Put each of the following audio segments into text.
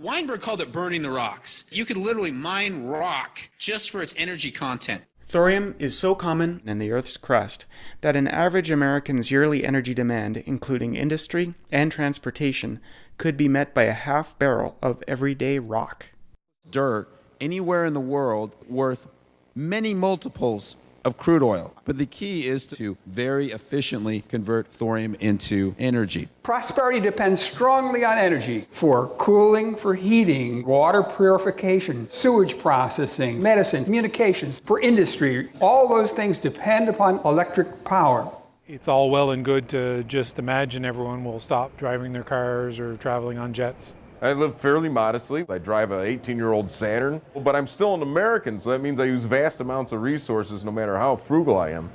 Weinberg called it burning the rocks. You could literally mine rock just for its energy content. Thorium is so common in the Earth's crust that an average American's yearly energy demand, including industry and transportation, could be met by a half barrel of everyday rock. Dirt anywhere in the world worth many multiples of crude oil. But the key is to very efficiently convert thorium into energy. Prosperity depends strongly on energy for cooling, for heating, water purification, sewage processing, medicine, communications, for industry. All those things depend upon electric power. It's all well and good to just imagine everyone will stop driving their cars or traveling on jets. I live fairly modestly. I drive an 18 year old Saturn, but I'm still an American, so that means I use vast amounts of resources no matter how frugal I am.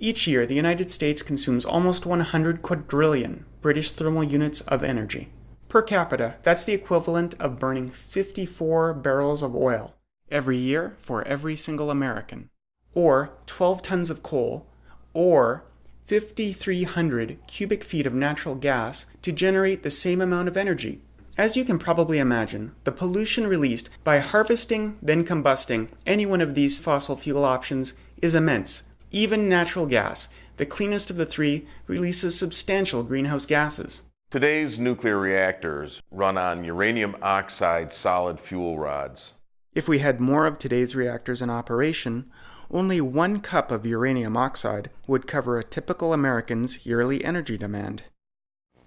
Each year, the United States consumes almost 100 quadrillion British thermal units of energy. Per capita, that's the equivalent of burning 54 barrels of oil every year for every single American, or 12 tons of coal, or 5,300 cubic feet of natural gas to generate the same amount of energy. As you can probably imagine, the pollution released by harvesting, then combusting any one of these fossil fuel options is immense. Even natural gas, the cleanest of the three, releases substantial greenhouse gases. Today's nuclear reactors run on uranium oxide solid fuel rods. If we had more of today's reactors in operation, only one cup of uranium oxide would cover a typical American's yearly energy demand.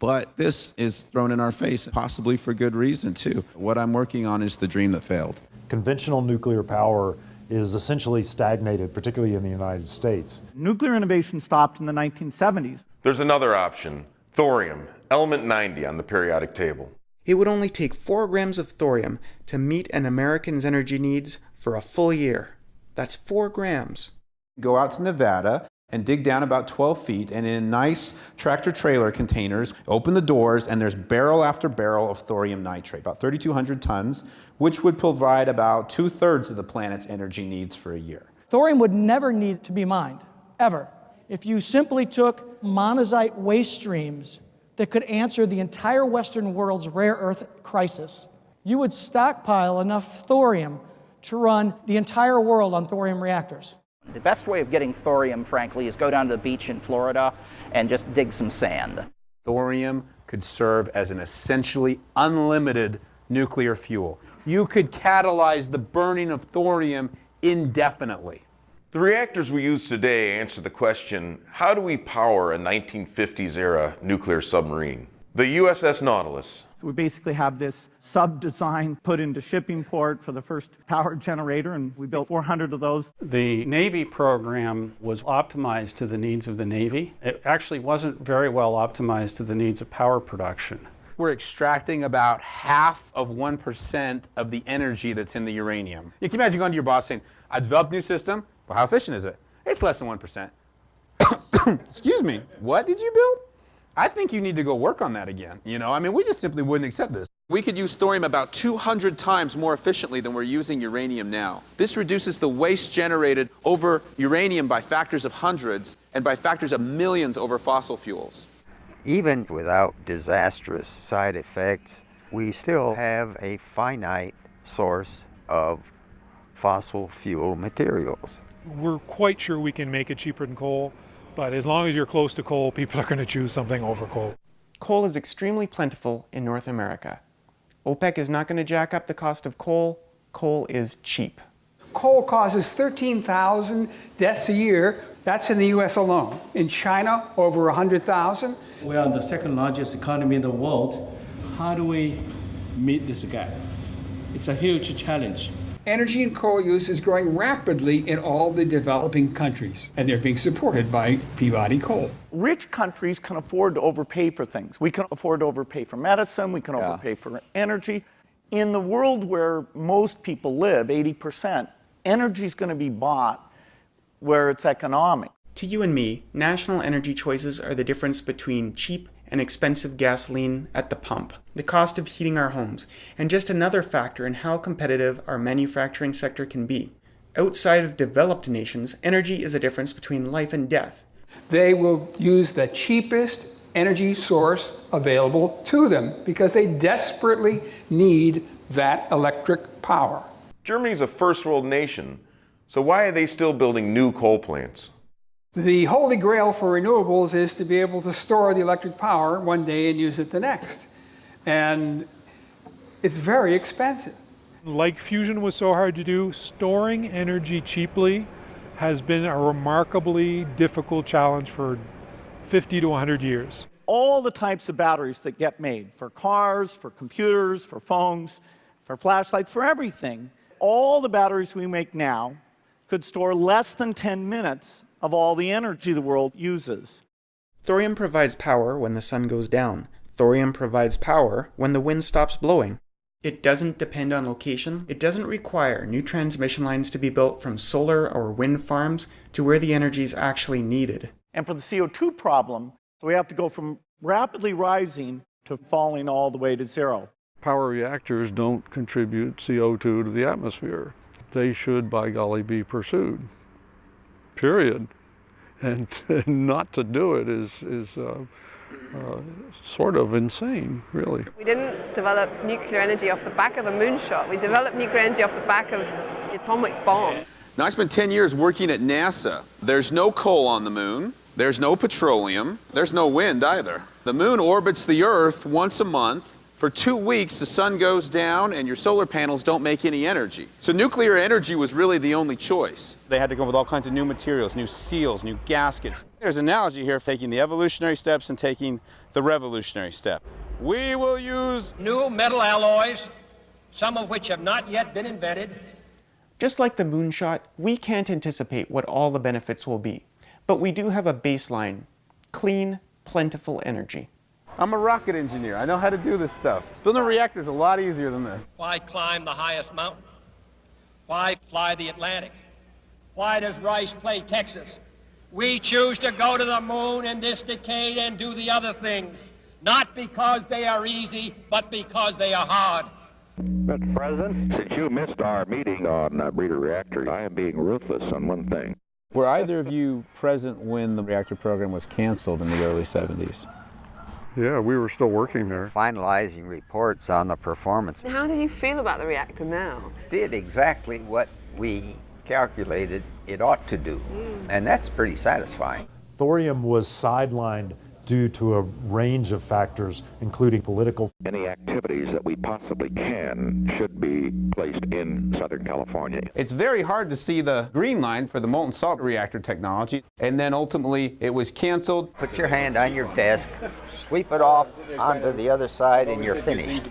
But this is thrown in our face, possibly for good reason, too. What I'm working on is the dream that failed. Conventional nuclear power is essentially stagnated, particularly in the United States. Nuclear innovation stopped in the 1970s. There's another option thorium, element 90 on the periodic table. It would only take 4 grams of thorium to meet an American's energy needs for a full year. That's 4 grams. Go out to Nevada and dig down about 12 feet and in nice tractor trailer containers, open the doors and there's barrel after barrel of thorium nitrate, about 3,200 tons, which would provide about two thirds of the planet's energy needs for a year. Thorium would never need to be mined, ever, if you simply took monazite waste streams that could answer the entire Western world's rare earth crisis. You would stockpile enough thorium to run the entire world on thorium reactors. The best way of getting thorium, frankly, is go down to the beach in Florida and just dig some sand. Thorium could serve as an essentially unlimited nuclear fuel. You could catalyze the burning of thorium indefinitely. The reactors we use today answer the question how do we power a 1950s era nuclear submarine? The USS Nautilus, so we basically have this sub-design put into Shippingport for the first power generator, and we built 400 of those. The Navy program was optimized to the needs of the Navy. It actually wasn't very well optimized to the needs of power production. We're extracting about half of 1% of the energy that's in the uranium. You can imagine going to your boss saying, I developed a new system. Well, how efficient is it? It's less than 1%. Excuse me, what did you build? I think you need to go work on that again. You know, I mean, we just simply wouldn't accept this. We could use thorium about 200 times more efficiently than we're using uranium now. This reduces the waste generated over uranium by factors of hundreds and by factors of millions over fossil fuels. Even without disastrous side effects, we still have a finite source of fossil fuel materials. We're quite sure we can make it cheaper than coal. But as long as you're close to coal, people are going to choose something over coal. Coal is extremely plentiful in North America. OPEC is not going to jack up the cost of coal. Coal is cheap. Coal causes 13,000 deaths a year. That's in the US alone. In China, over 100,000. We are the second largest economy in the world. How do we meet this gap? It's a huge challenge. Energy and coal use is growing rapidly in all the developing countries, and they're being supported by Peabody Coal. Rich countries can afford to overpay for things. We can afford to overpay for medicine, we can yeah. overpay for energy. In the world where most people live, 80%, energy is going to be bought where it's economic. To you and me, national energy choices are the difference between cheap and expensive gasoline at the pump, the cost of heating our homes, and just another factor in how competitive our manufacturing sector can be. Outside of developed nations, energy is a difference between life and death. They will use the cheapest, energy source available to them because they desperately need that electric power. Germany is a first world nation, so why are they still building new coal plants? The holy grail for renewables is to be able to store the electric power one day and use it the next. And it's very expensive. Like fusion was so hard to do, storing energy cheaply has been a remarkably difficult challenge for 50 to 100 years. All the types of batteries that get made for cars, for computers, for phones, for flashlights, for everything, all the batteries we make now could store less than 10 minutes of all the energy the world uses. Thorium provides power when the sun goes down. Thorium provides power when the wind stops blowing. It doesn't depend on location. It doesn't require new transmission lines to be built from solar or wind farms to where the energy is actually needed. And for the CO2 problem, so we have to go from rapidly rising to falling all the way to zero. Power reactors don't contribute CO2 to the atmosphere. They should, by golly, be pursued. Period. And not to do it is, is uh, uh, sort of insane, really. We didn't develop nuclear energy off the back of the moonshot. We developed nuclear energy off the back of the atomic bomb. Now, I spent 10 years working at NASA. There's no coal on the moon. There's no petroleum. There's no wind either. The moon orbits the Earth once a month. For two weeks, the sun goes down and your solar panels don't make any energy. So nuclear energy was really the only choice. They had to come up with all kinds of new materials, new seals, new gaskets. There's an analogy here of taking the evolutionary steps and taking the revolutionary step. We will use new metal alloys, some of which have not yet been invented. Just like the moonshot, we can't anticipate what all the benefits will be. But we do have a baseline, clean, plentiful energy. I'm a rocket engineer. I know how to do this stuff. Building a reactor is a lot easier than this. Why climb the highest mountain? Why fly the Atlantic? Why does Rice play Texas? We choose to go to the moon in this decade and do the other things, not because they are easy, but because they are hard. Mr. President, since you missed our meeting on uh, breeder reactors, I am being ruthless on one thing. Were either of you present when the reactor program was canceled in the early 70s? Yeah, we were still working there. Finalizing reports on the performance. How do you feel about the reactor now? Did exactly what we calculated it ought to do. Mm. And that's pretty satisfying. Thorium was sidelined due to a range of factors, including political. Any activities that we possibly can should be placed in Southern California. It's very hard to see the green line for the molten salt reactor technology, and then ultimately it was canceled. Put your hand on your desk, sweep it off onto the other side, and you're finished.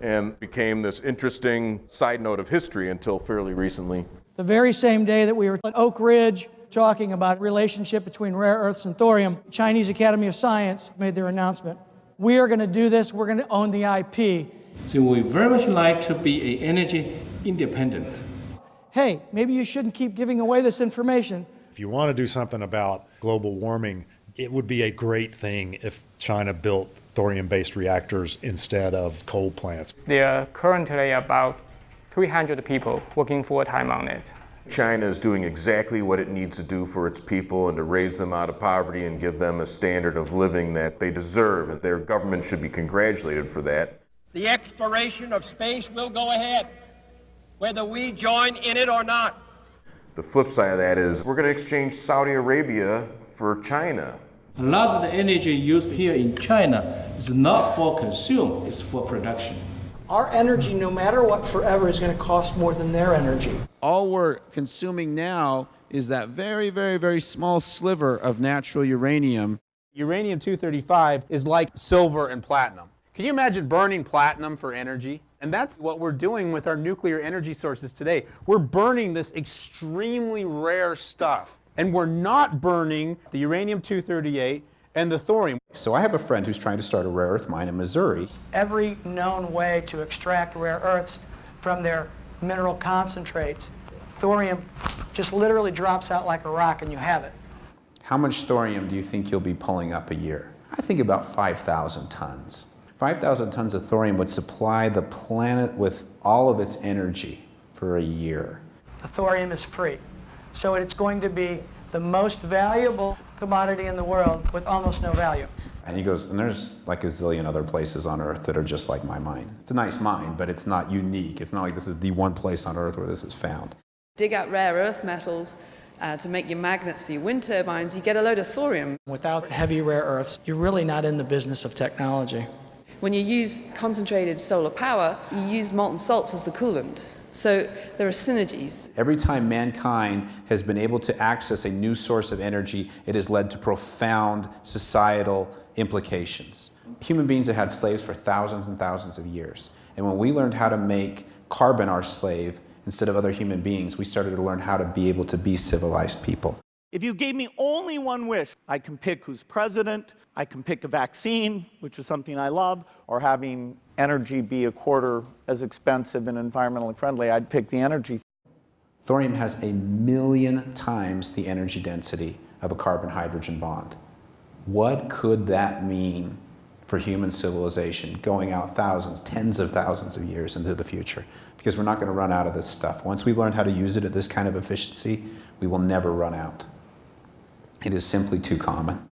And became this interesting side note of history until fairly recently. The very same day that we were at Oak Ridge talking about relationship between rare earths and thorium, Chinese Academy of Science made their announcement. We are going to do this. We're going to own the IP. So we very much like to be a energy independent. Hey, maybe you shouldn't keep giving away this information. If you want to do something about global warming, it would be a great thing if China built thorium-based reactors instead of coal plants. There are currently about 300 people working full-time on it. China is doing exactly what it needs to do for its people and to raise them out of poverty and give them a standard of living that they deserve. And their government should be congratulated for that. The exploration of space will go ahead, whether we join in it or not. The flip side of that is we're going to exchange Saudi Arabia for China. A lot of the energy used here in China is not for consume, it's for production. Our energy, no matter what, forever is going to cost more than their energy. All we're consuming now is that very, very, very small sliver of natural uranium. Uranium-235 is like silver and platinum. Can you imagine burning platinum for energy? And that's what we're doing with our nuclear energy sources today. We're burning this extremely rare stuff. And we're not burning the uranium-238 and the thorium. So I have a friend who's trying to start a rare earth mine in Missouri. Every known way to extract rare earths from their mineral concentrates, thorium just literally drops out like a rock and you have it. How much thorium do you think you'll be pulling up a year? I think about 5,000 tons. 5,000 tons of thorium would supply the planet with all of its energy for a year. The thorium is free. So it's going to be the most valuable commodity in the world with almost no value. And he goes, and there's like a zillion other places on Earth that are just like my mine. It's a nice mine, but it's not unique. It's not like this is the one place on Earth where this is found. Dig out rare earth metals uh, to make your magnets for your wind turbines, you get a load of thorium. Without heavy rare earths, you're really not in the business of technology. When you use concentrated solar power, you use molten salts as the coolant. So there are synergies. Every time mankind has been able to access a new source of energy, it has led to profound societal implications. Human beings have had slaves for thousands and thousands of years. And when we learned how to make carbon our slave instead of other human beings, we started to learn how to be able to be civilized people. If you gave me only one wish, I can pick who's president, I can pick a vaccine, which is something I love, or having energy be a quarter as expensive and environmentally friendly, I'd pick the energy. Thorium has a million times the energy density of a carbon-hydrogen bond. What could that mean for human civilization going out thousands, tens of thousands of years into the future? Because we're not going to run out of this stuff. Once we've learned how to use it at this kind of efficiency, we will never run out. It is simply too common.